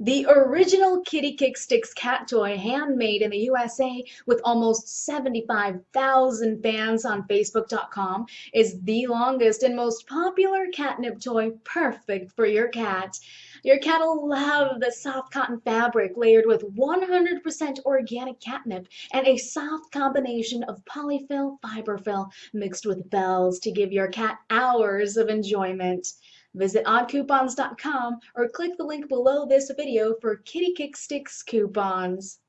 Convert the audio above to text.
The original Kitty Kick Stix cat toy, handmade in the USA with almost 75,000 fans on Facebook.com, is the longest and most popular catnip toy perfect for your cat. Your cat will love the soft cotton fabric layered with 100% organic catnip and a soft combination of polyfill fiberfill mixed with bells to give your cat hours of enjoyment. Visit oddcoupons.com or click the link below this video for Kitty Kick Stix coupons.